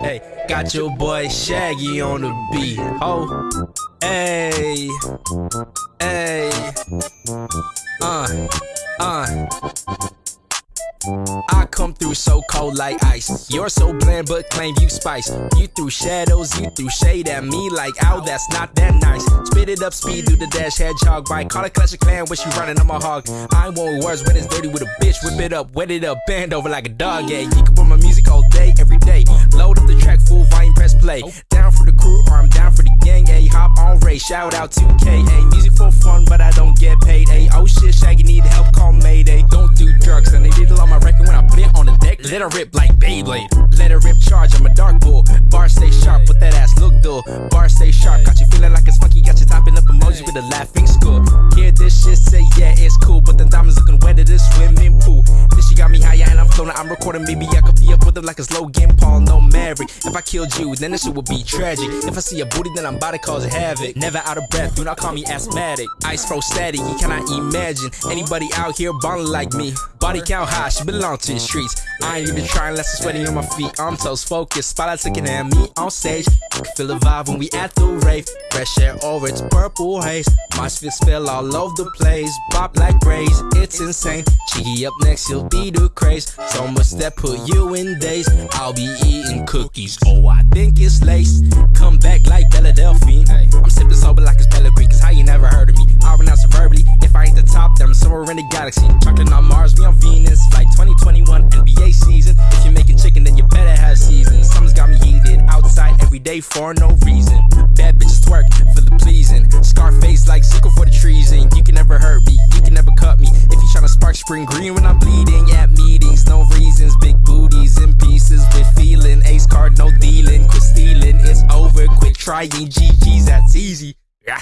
Hey, got your boy Shaggy on the beat. Oh, hey, hey, uh, uh. I come through so cold like ice. You're so bland, but claim you spice. You threw shadows, you threw shade at me like, ow, that's not that nice. Spit it up, speed through the dash, hedgehog bite. Call it Clash of Clan, wish you running, I'm a hog. I want words when it's dirty with a bitch. Whip it up, wet it up, bend over like a dog, yeah. You can put my music day, every day. Load up the track, full volume, press play. Down for the crew, or I'm down for the gang, a hop on Ray. Shout out to K, a music for fun, but I don't get paid, a oh shit, Shaggy need help, call Mayday. Don't do drugs, and they need on my record when I put it on the deck. Let her rip like Beyblade. Let her rip charge, I'm a dark bull. Bar stay sharp, but that ass look dull. Bar stay sharp, got you feeling like it's funky, got you topping up emojis with a laughing skull. Hear this shit, say yeah, it's up with her like it's Logan Paul, no Maverick. If I killed you, then this shit would be tragic. If I see a booty, then I'm about to cause havoc. Never out of breath, do not call me asthmatic. Ice froze static, you cannot imagine anybody out here balling like me. Body count high, she belong to the streets. I ain't even trying unless I'm sweating on my feet. I'm toast focused, spotlights looking at me on stage. Feel the vibe when we at the rave. Fresh air over, it's purple haze. My spit spill all over the place. Bop like braids, it's insane. Cheeky up next, you'll be the craze. So much that put you in daze. I'll be eating cookies. Oh, I think it's lace. Come back like Philadelphia. I'm sipping sober like it's Bella Green, cause how you never heard of me. I'll renounce it verbally. If I ain't the top, then I'm somewhere in the galaxy. Chocolate on Mars, for no reason. Bad bitches twerk for the pleasing. Scarface like sickle for the treason. You can never hurt me, you can never cut me. If you tryna spark spring green when I'm bleeding at meetings, no reasons. Big booties in pieces with feeling. Ace card, no dealing. Quit stealing, it's over. Quit trying. GG's, that's easy. Yeah.